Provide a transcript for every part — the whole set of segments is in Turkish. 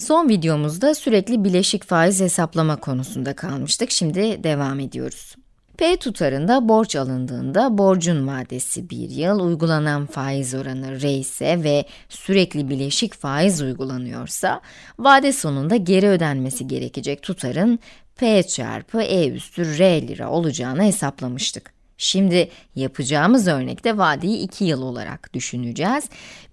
Son videomuzda sürekli bileşik faiz hesaplama konusunda kalmıştık. Şimdi devam ediyoruz. P tutarında borç alındığında borcun vadesi 1 yıl, uygulanan faiz oranı R ise ve sürekli bileşik faiz uygulanıyorsa, vade sonunda geri ödenmesi gerekecek tutarın P çarpı E üstü R lira olacağını hesaplamıştık. Şimdi yapacağımız örnekte vadeyi 2 yıl olarak düşüneceğiz.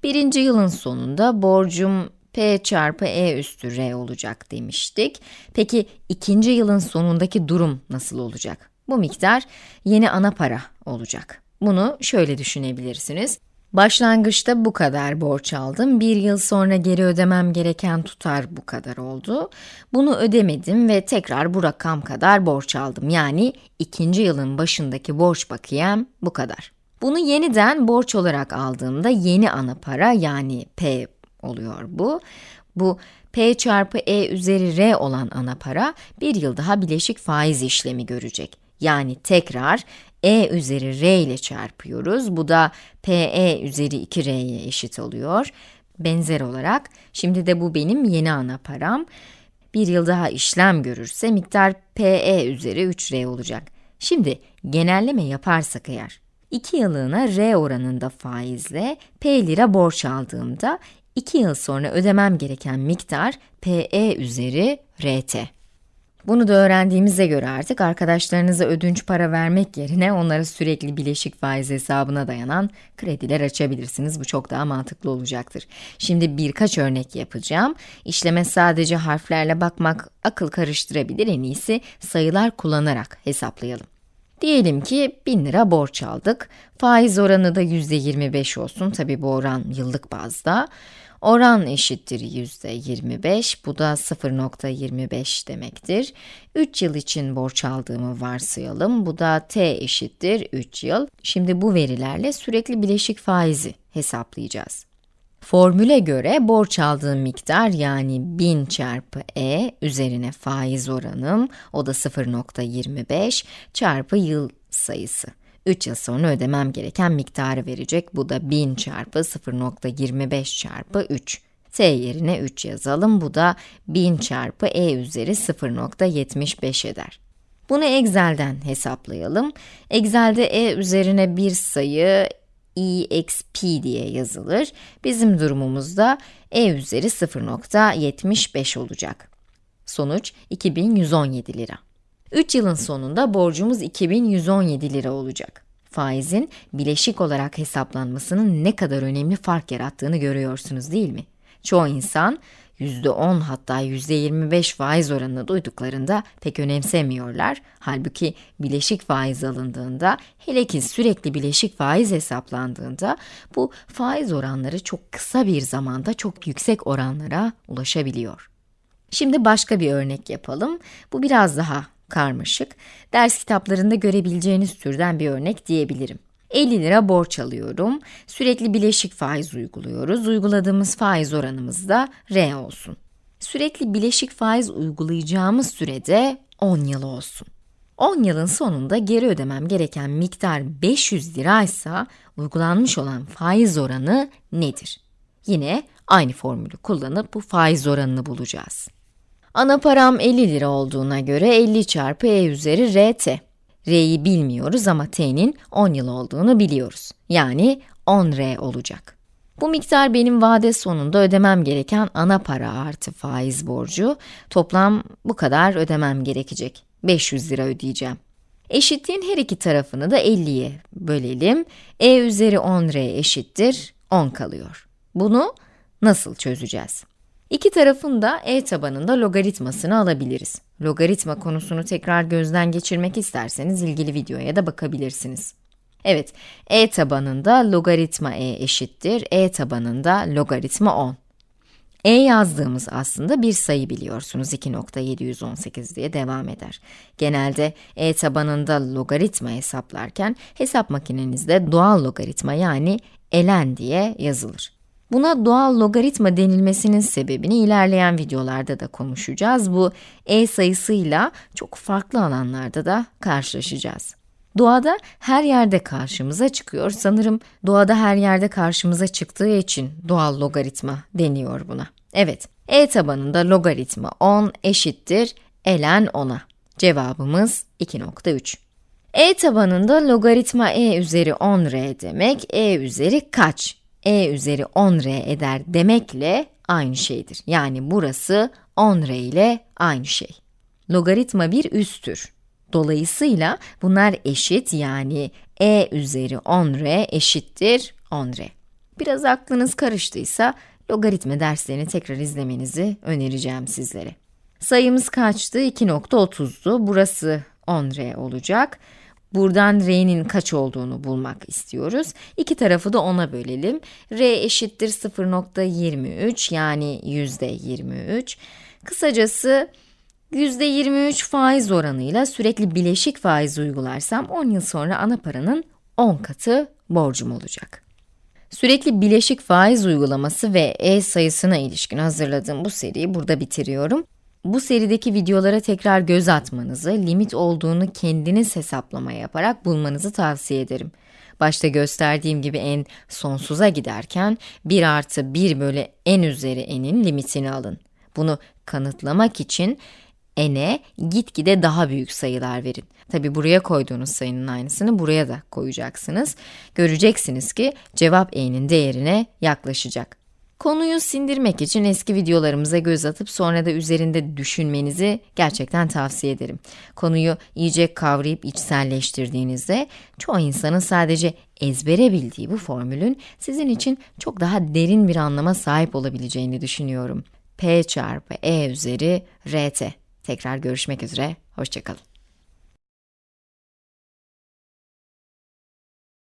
Birinci yılın sonunda borcum P çarpı E üstü R olacak demiştik. Peki ikinci yılın sonundaki durum nasıl olacak? Bu miktar yeni ana para olacak. Bunu şöyle düşünebilirsiniz. Başlangıçta bu kadar borç aldım, bir yıl sonra geri ödemem gereken tutar bu kadar oldu. Bunu ödemedim ve tekrar bu rakam kadar borç aldım. Yani ikinci yılın başındaki borç bakiyem bu kadar. Bunu yeniden borç olarak aldığımda yeni ana para yani P oluyor bu. Bu P çarpı E üzeri R olan ana para bir yıl daha bileşik faiz işlemi görecek. Yani tekrar e üzeri r ile çarpıyoruz. Bu da pe üzeri 2r'ye eşit oluyor. Benzer olarak, şimdi de bu benim yeni ana param. Bir yıl daha işlem görürse miktar pe üzeri 3r olacak. Şimdi genelleme yaparsak eğer, 2 yıllığına r oranında faizle p lira borç aldığımda 2 yıl sonra ödemem gereken miktar pe üzeri rt. Bunu da öğrendiğimize göre artık arkadaşlarınıza ödünç para vermek yerine onlara sürekli bileşik faiz hesabına dayanan krediler açabilirsiniz. Bu çok daha mantıklı olacaktır. Şimdi birkaç örnek yapacağım. İşleme sadece harflerle bakmak akıl karıştırabilir. En iyisi sayılar kullanarak hesaplayalım. Diyelim ki 1000 lira borç aldık. Faiz oranı da %25 olsun. Tabi bu oran yıllık bazda. Oran eşittir yüzde 25, bu da 0.25 demektir. 3 yıl için borç aldığımı varsayalım, bu da t eşittir 3 yıl. Şimdi bu verilerle sürekli bileşik faizi hesaplayacağız. Formüle göre borç aldığım miktar yani 1000 çarpı e üzerine faiz oranım, o da 0.25 çarpı yıl sayısı. 3 yıl sonra ödemem gereken miktarı verecek. Bu da 1000 çarpı 0.25 çarpı 3. t yerine 3 yazalım. Bu da 1000 çarpı e üzeri 0.75 eder. Bunu Excel'den hesaplayalım. Excel'de e üzerine bir sayı exp diye yazılır. Bizim durumumuzda e üzeri 0.75 olacak. Sonuç 2117 lira. 3 yılın sonunda borcumuz 2117 lira olacak. Faizin bileşik olarak hesaplanmasının ne kadar önemli fark yarattığını görüyorsunuz değil mi? Çoğu insan %10 hatta %25 faiz oranını duyduklarında pek önemsemiyorlar. Halbuki bileşik faiz alındığında, hele ki sürekli bileşik faiz hesaplandığında bu faiz oranları çok kısa bir zamanda çok yüksek oranlara ulaşabiliyor. Şimdi başka bir örnek yapalım. Bu biraz daha karmaşık, ders kitaplarında görebileceğiniz türden bir örnek diyebilirim. 50 lira borç alıyorum, sürekli bileşik faiz uyguluyoruz, uyguladığımız faiz oranımız da R olsun. Sürekli bileşik faiz uygulayacağımız sürede 10 yıl olsun. 10 yılın sonunda geri ödemem gereken miktar 500 liraysa uygulanmış olan faiz oranı nedir? Yine aynı formülü kullanıp bu faiz oranını bulacağız. Ana param 50 lira olduğuna göre 50 çarpı e üzeri rt. R'yi bilmiyoruz ama t'nin 10 yıl olduğunu biliyoruz. Yani 10r olacak. Bu miktar benim vade sonunda ödemem gereken ana para artı faiz borcu. Toplam bu kadar ödemem gerekecek. 500 lira ödeyeceğim. Eşitliğin her iki tarafını da 50'ye bölelim. e üzeri 10r eşittir 10 kalıyor. Bunu nasıl çözeceğiz? İki tarafın da e tabanında logaritmasını alabiliriz. Logaritma konusunu tekrar gözden geçirmek isterseniz ilgili videoya da bakabilirsiniz. Evet, e tabanında logaritma e eşittir, e tabanında logaritma 10. e yazdığımız aslında bir sayı biliyorsunuz, 2.718 diye devam eder. Genelde e tabanında logaritma hesaplarken, hesap makinenizde doğal logaritma yani ln diye yazılır. Buna doğal logaritma denilmesinin sebebini ilerleyen videolarda da konuşacağız. Bu e sayısıyla çok farklı alanlarda da karşılaşacağız. Doğada her yerde karşımıza çıkıyor. Sanırım doğada her yerde karşımıza çıktığı için doğal logaritma deniyor buna. Evet, e tabanında logaritma 10 eşittir ln 10'a. Cevabımız 2.3. e tabanında logaritma e üzeri 10r demek, e üzeri kaç? E üzeri 10r eder demekle aynı şeydir. Yani burası 10r ile aynı şey. Logaritma bir üsttür. Dolayısıyla bunlar eşit yani e üzeri 10r eşittir 10r. Biraz aklınız karıştıysa logaritma derslerini tekrar izlemenizi önereceğim sizlere. Sayımız kaçtı? 2.30'du. Burası 10r olacak. Buradan r'nin kaç olduğunu bulmak istiyoruz. İki tarafı da 10'a bölelim. r eşittir 0.23 yani yüzde 23. Kısacası yüzde 23 faiz oranıyla sürekli bileşik faiz uygularsam 10 yıl sonra ana paranın 10 katı borcum olacak. Sürekli bileşik faiz uygulaması ve e sayısına ilişkin hazırladığım bu seriyi burada bitiriyorum. Bu serideki videolara tekrar göz atmanızı, limit olduğunu kendiniz hesaplama yaparak bulmanızı tavsiye ederim. Başta gösterdiğim gibi n sonsuza giderken 1 artı 1 bölü n üzeri n'in limitini alın. Bunu kanıtlamak için n'e gitgide daha büyük sayılar verin. Tabi buraya koyduğunuz sayının aynısını buraya da koyacaksınız. Göreceksiniz ki cevap n'in değerine yaklaşacak. Konuyu sindirmek için eski videolarımıza göz atıp sonra da üzerinde düşünmenizi gerçekten tavsiye ederim. Konuyu iyice kavrayıp içselleştirdiğinizde çoğu insanın sadece ezbere bildiği bu formülün sizin için çok daha derin bir anlama sahip olabileceğini düşünüyorum. P çarpı E üzeri RT. Tekrar görüşmek üzere, hoşçakalın.